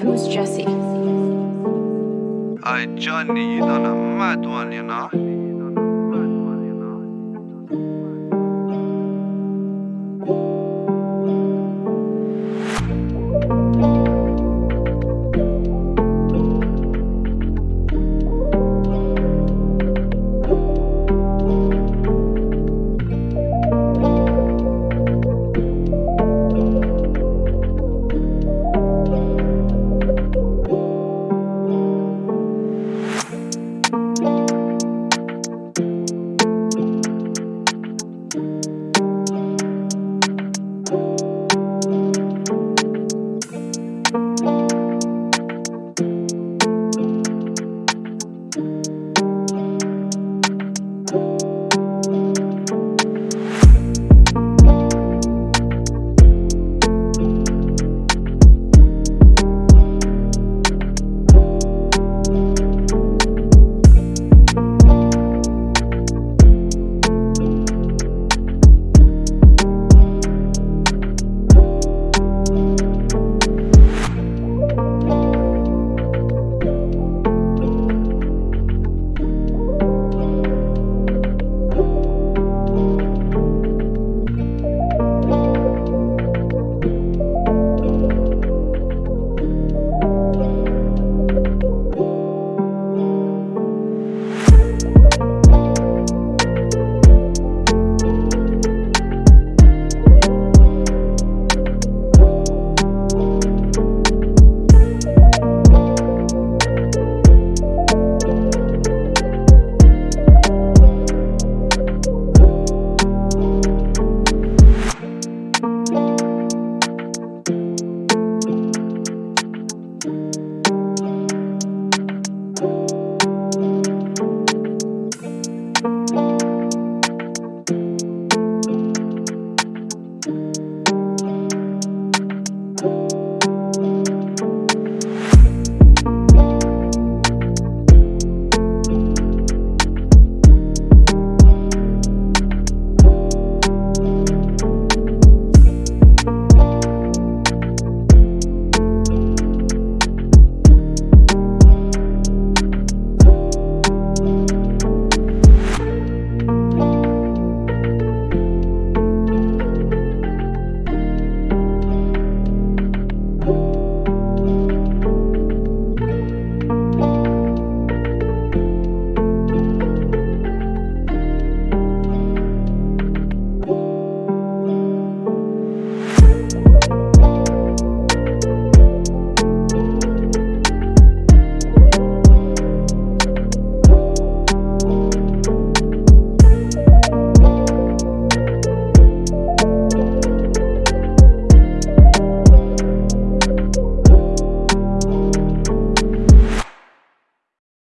Who's Jesse? I Johnny, you done a mad one, you know. you